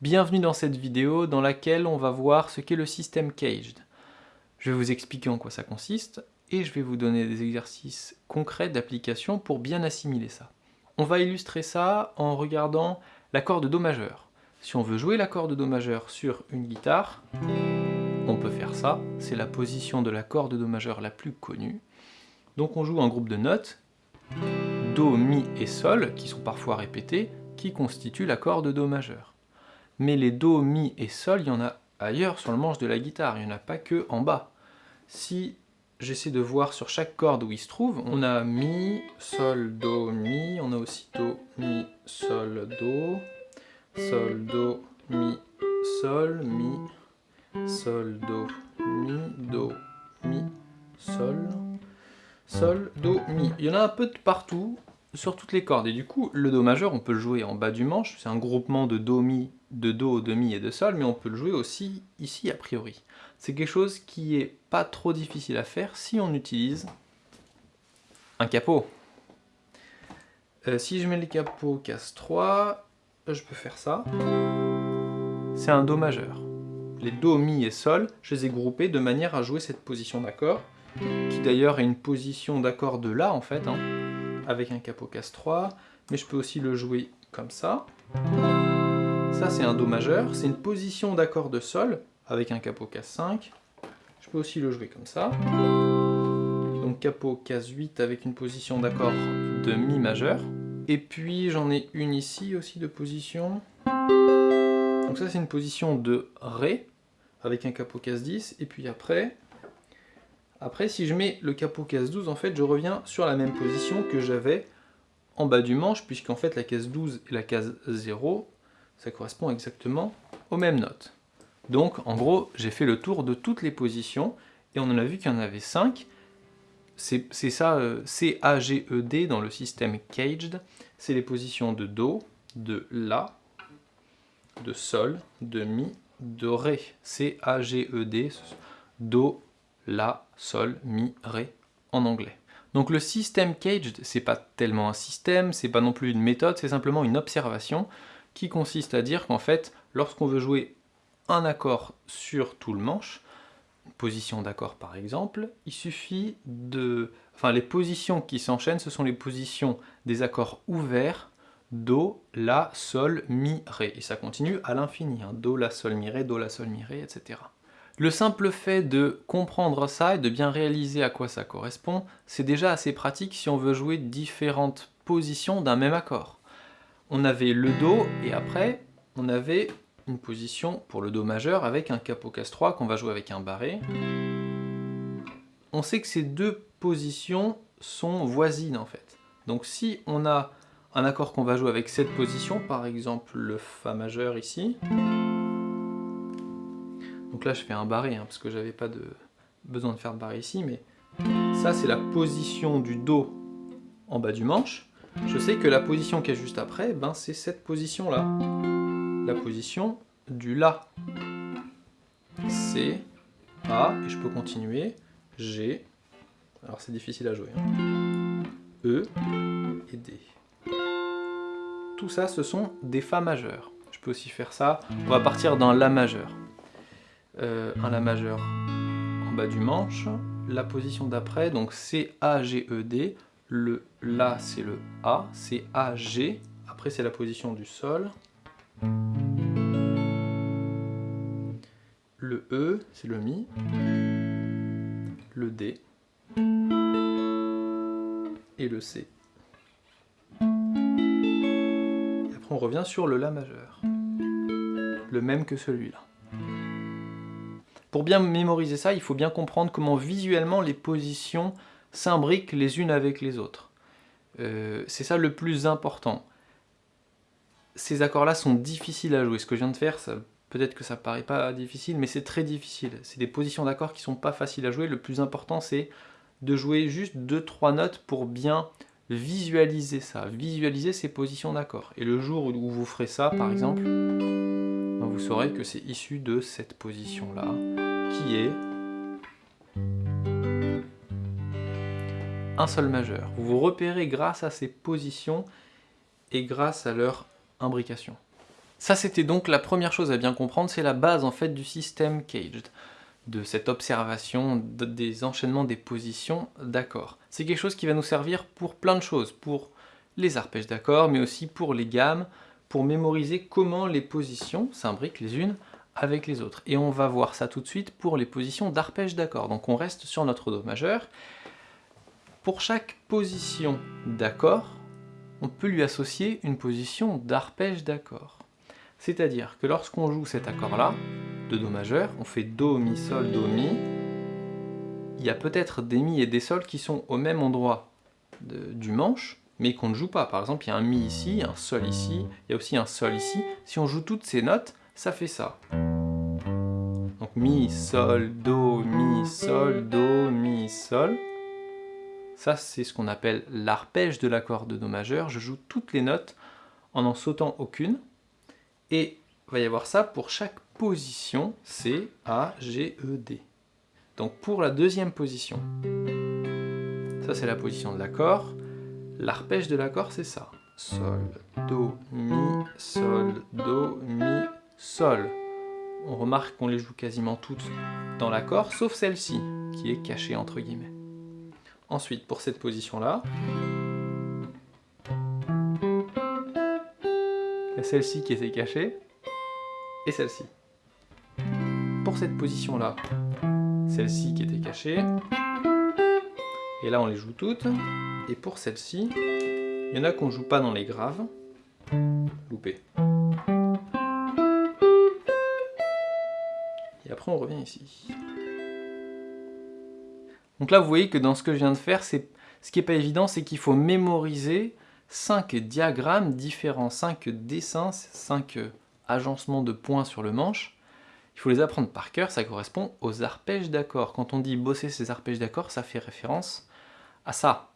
Bienvenue dans cette vidéo dans laquelle on va voir ce qu'est le système Caged. Je vais vous expliquer en quoi ça consiste et je vais vous donner des exercices concrets d'application pour bien assimiler ça. On va illustrer ça en regardant l'accord de Do majeur. Si on veut jouer l'accord de Do majeur sur une guitare, on peut faire ça, c'est la position de l'accord de Do majeur la plus connue. Donc on joue un groupe de notes, Do, Mi et Sol, qui sont parfois répétés, qui constituent l'accord de Do majeur. Mais les Do, Mi et Sol, il y en a ailleurs sur le manche de la guitare, il n'y en a pas que en bas. Si j'essaie de voir sur chaque corde où il se trouve, on a Mi, Sol, Do, Mi, on a aussi Do, Mi, Sol, Do, Sol, Do, Mi, Sol, Mi, Sol, Do, Mi, Do, Mi, Sol, Sol, Do, Mi. Il y en a un peu de partout, sur toutes les cordes. Et du coup, le Do majeur, on peut le jouer en bas du manche, c'est un groupement de Do, Mi, de Do, de Mi et de Sol, mais on peut le jouer aussi ici a priori. C'est quelque chose qui est pas trop difficile à faire si on utilise un capot. Euh, si je mets le capot casse 3, je peux faire ça. C'est un Do majeur. Les Do, Mi et Sol, je les ai groupés de manière à jouer cette position d'accord, qui d'ailleurs est une position d'accord de La en fait. Hein avec un capot casse 3, mais je peux aussi le jouer comme ça. Ça c'est un Do majeur, c'est une position d'accord de Sol avec un capot casse 5. Je peux aussi le jouer comme ça. Donc capot casse 8 avec une position d'accord de Mi majeur. Et puis j'en ai une ici aussi de position. Donc ça c'est une position de Ré avec un capot casse 10. Et puis après, après, si je mets le capot casse 12, en fait, je reviens sur la même position que j'avais en bas du manche, puisqu'en fait, la case 12 et la case 0, ça correspond exactement aux mêmes notes. Donc, en gros, j'ai fait le tour de toutes les positions, et on en a vu qu'il y en avait 5. C'est ça, euh, C, A, G, E, D dans le système Caged. C'est les positions de Do, de La, de Sol, de Mi, de Ré. C, A, G, E, D, Do, La, Sol, Mi, Ré en anglais. Donc le système caged, c'est pas tellement un système, c'est pas non plus une méthode, c'est simplement une observation qui consiste à dire qu'en fait, lorsqu'on veut jouer un accord sur tout le manche, position d'accord par exemple, il suffit de... Enfin, les positions qui s'enchaînent, ce sont les positions des accords ouverts, Do, La, Sol, Mi, Ré. Et ça continue à l'infini, hein. Do, La, Sol, Mi, Ré, Do, La, Sol, Mi, Ré, etc. Le simple fait de comprendre ça et de bien réaliser à quoi ça correspond, c'est déjà assez pratique si on veut jouer différentes positions d'un même accord. On avait le Do et après on avait une position pour le Do majeur avec un capot casse 3 qu'on va jouer avec un barré. On sait que ces deux positions sont voisines en fait. Donc si on a un accord qu'on va jouer avec cette position, par exemple le Fa majeur ici, donc là, je fais un barré, hein, parce que j'avais pas de besoin de faire de barré ici, mais ça, c'est la position du Do en bas du manche. Je sais que la position qui est juste après, ben, c'est cette position-là. La position du La. C, A, et je peux continuer, G, alors c'est difficile à jouer, hein. E et D. Tout ça, ce sont des Fa majeurs. Je peux aussi faire ça, on va partir dans La majeur. Euh, un La majeur en bas du manche, la position d'après, donc C, A, G, E, D, le La c'est le A, c'est A, G, après c'est la position du Sol, le E c'est le Mi, le D, et le C. on revient sur le La majeur, le même que celui-là. Pour bien mémoriser ça, il faut bien comprendre comment visuellement les positions s'imbriquent les unes avec les autres. Euh, c'est ça le plus important. Ces accords-là sont difficiles à jouer. Ce que je viens de faire, peut-être que ça paraît pas difficile, mais c'est très difficile. C'est des positions d'accords qui sont pas faciles à jouer. Le plus important, c'est de jouer juste 2-3 notes pour bien visualisez ça, visualisez ces positions d'accord. Et le jour où vous ferez ça, par exemple, vous saurez que c'est issu de cette position-là, qui est un sol majeur. Vous vous repérez grâce à ces positions et grâce à leur imbrication. Ça, c'était donc la première chose à bien comprendre, c'est la base en fait du système caged de cette observation des enchaînements des positions d'accords. C'est quelque chose qui va nous servir pour plein de choses, pour les arpèges d'accords, mais aussi pour les gammes, pour mémoriser comment les positions s'imbriquent les unes avec les autres. Et on va voir ça tout de suite pour les positions d'arpège d'accord. Donc on reste sur notre Do majeur. Pour chaque position d'accord, on peut lui associer une position d'arpège d'accord. C'est-à-dire que lorsqu'on joue cet accord-là, de Do majeur, on fait Do, Mi, Sol, Do, Mi, il y a peut-être des Mi et des Sols qui sont au même endroit du manche, mais qu'on ne joue pas. Par exemple, il y a un Mi ici, un Sol ici, il y a aussi un Sol ici. Si on joue toutes ces notes, ça fait ça. Donc Mi, Sol, Do, Mi, Sol, Do, Mi, Sol. Ça, c'est ce qu'on appelle l'arpège de l'accord de Do majeur. Je joue toutes les notes en n'en sautant aucune. Et il va y avoir ça pour chaque position C, A, G, E, D. Donc pour la deuxième position, ça c'est la position de l'accord. L'arpège de l'accord, c'est ça. Sol, Do, Mi, Sol, Do, Mi, Sol. On remarque qu'on les joue quasiment toutes dans l'accord, sauf celle-ci, qui est cachée entre guillemets. Ensuite, pour cette position-là, il y a celle-ci qui était cachée, et celle-ci. Pour cette position-là, celle-ci qui était cachée, et là on les joue toutes, et pour celle-ci, il y en a qu'on joue pas dans les graves. Loupé. Et après on revient ici. Donc là vous voyez que dans ce que je viens de faire, ce qui n'est pas évident, c'est qu'il faut mémoriser 5 diagrammes différents, 5 dessins, 5 agencements de points sur le manche. Il faut les apprendre par cœur, ça correspond aux arpèges d'accords. Quand on dit bosser ces arpèges d'accords, ça fait référence à ça.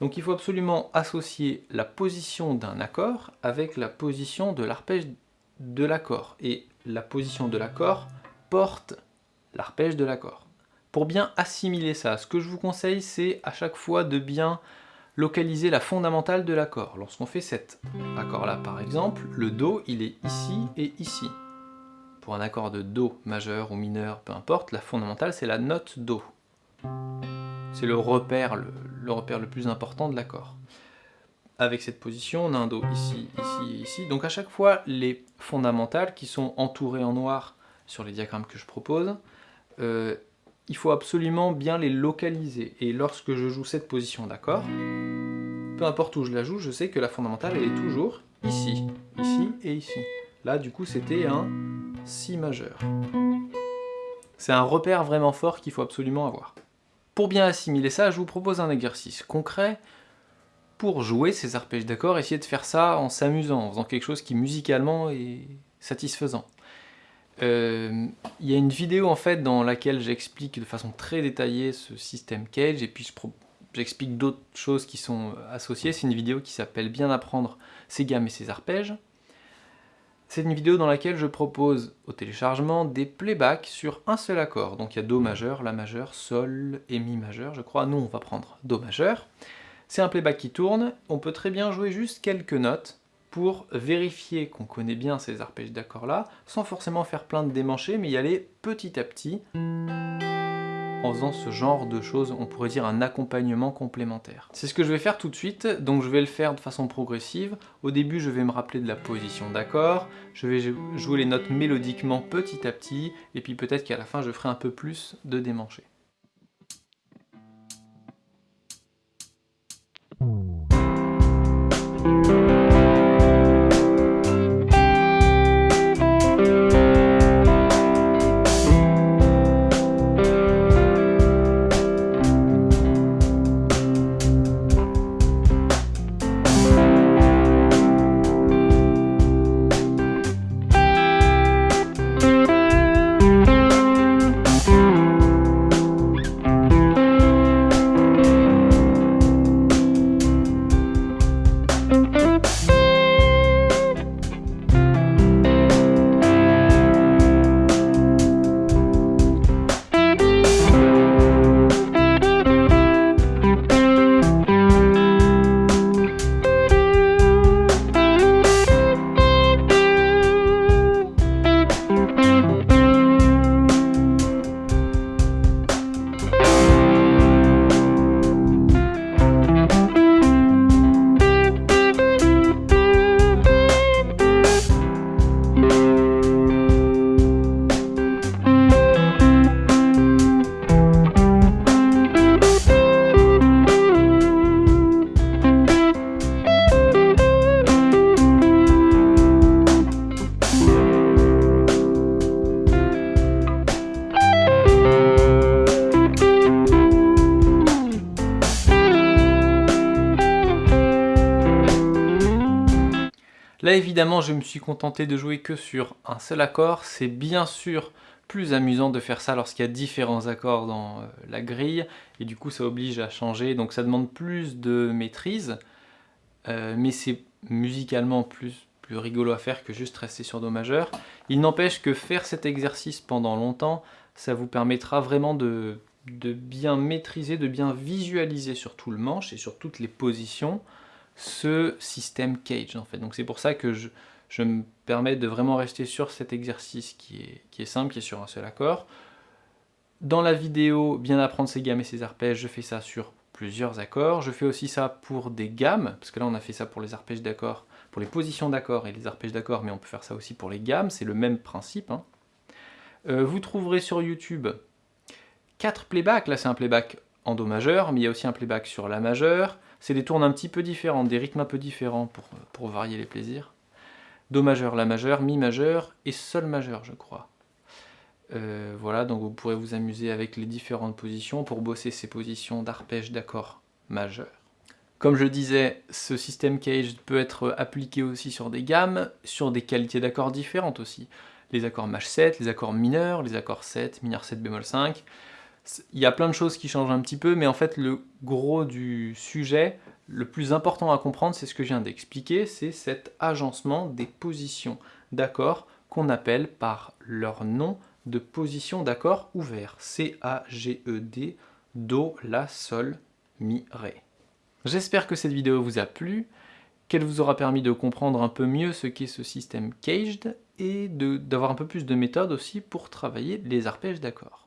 Donc il faut absolument associer la position d'un accord avec la position de l'arpège de l'accord. Et la position de l'accord porte l'arpège de l'accord. Pour bien assimiler ça, ce que je vous conseille, c'est à chaque fois de bien localiser la fondamentale de l'accord. Lorsqu'on fait cet accord-là, par exemple, le Do, il est ici et ici. Pour un accord de Do majeur ou mineur, peu importe, la fondamentale, c'est la note Do. C'est le repère, le, repère le plus important de l'accord. Avec cette position, on a un Do ici, ici et ici. Donc à chaque fois, les fondamentales qui sont entourées en noir sur les diagrammes que je propose, euh, il faut absolument bien les localiser. Et lorsque je joue cette position d'accord, peu importe où je la joue, je sais que la fondamentale, elle est toujours ici, ici et ici. Là, du coup, c'était un Si majeur. C'est un repère vraiment fort qu'il faut absolument avoir. Pour bien assimiler ça, je vous propose un exercice concret pour jouer ces arpèges d'accords, essayer de faire ça en s'amusant, en faisant quelque chose qui musicalement est satisfaisant. Euh, il y a une vidéo en fait dans laquelle j'explique de façon très détaillée ce système Cage et puis j'explique d'autres choses qui sont associées. C'est une vidéo qui s'appelle Bien apprendre ses gammes et ses arpèges. C'est une vidéo dans laquelle je propose au téléchargement des playbacks sur un seul accord. Donc il y a Do majeur, La majeur, Sol et Mi majeur, je crois. Nous, on va prendre Do majeur. C'est un playback qui tourne. On peut très bien jouer juste quelques notes pour vérifier qu'on connaît bien ces arpèges d'accords là, sans forcément faire plein de démanchés, mais y aller petit à petit en faisant ce genre de choses, on pourrait dire un accompagnement complémentaire. C'est ce que je vais faire tout de suite, donc je vais le faire de façon progressive. Au début, je vais me rappeler de la position d'accord, je vais jouer les notes mélodiquement petit à petit, et puis peut-être qu'à la fin, je ferai un peu plus de démanchés. Évidemment je me suis contenté de jouer que sur un seul accord, c'est bien sûr plus amusant de faire ça lorsqu'il y a différents accords dans euh, la grille, et du coup ça oblige à changer, donc ça demande plus de maîtrise, euh, mais c'est musicalement plus, rigolo à faire que juste rester sur Do majeur. Il n'empêche que faire cet exercice pendant longtemps, ça vous permettra vraiment de bien maîtriser, de bien visualiser sur tout le manche et sur toutes les positions, ce système cage en fait. Donc c'est pour ça que je, me permets de vraiment rester sur cet exercice qui est, simple, qui est sur un seul accord. Dans la vidéo, bien apprendre ses gammes et ses arpèges, je fais ça sur plusieurs accords. Je fais aussi ça pour des gammes, parce que là on a fait ça pour les arpèges d'accords, pour les positions d'accords et les arpèges d'accords, mais on peut faire ça aussi pour les gammes, c'est le même principe. Hein. Euh, vous trouverez sur YouTube quatre playbacks, là c'est un playback en Do majeur, mais il y a aussi un playback sur La majeur, c'est des tournes un petit peu différentes, des rythmes un peu différents pour, varier les plaisirs. Do majeur, La majeur, Mi majeur et Sol majeur, je crois. Euh, voilà, donc vous pourrez vous amuser avec les différentes positions pour bosser ces positions d'arpège d'accord majeur. Comme je disais, ce système cage peut être appliqué aussi sur des gammes, sur des qualités d'accords différentes aussi. Les accords maj 7, les accords mineurs, les accords 7, mineur 7 bémol 5, il y a plein de choses qui changent un petit peu, mais en fait le gros du sujet, le plus important à comprendre, c'est ce que je viens d'expliquer, c'est cet agencement des positions d'accords qu'on appelle par leur nom de position d'accord ouvert. C-A-G-E-D, Do, La, Sol, Mi, Ré. J'espère que cette vidéo vous a plu, qu'elle vous aura permis de comprendre un peu mieux ce qu'est ce système caged et d'avoir un peu plus de méthode aussi pour travailler les arpèges d'accords.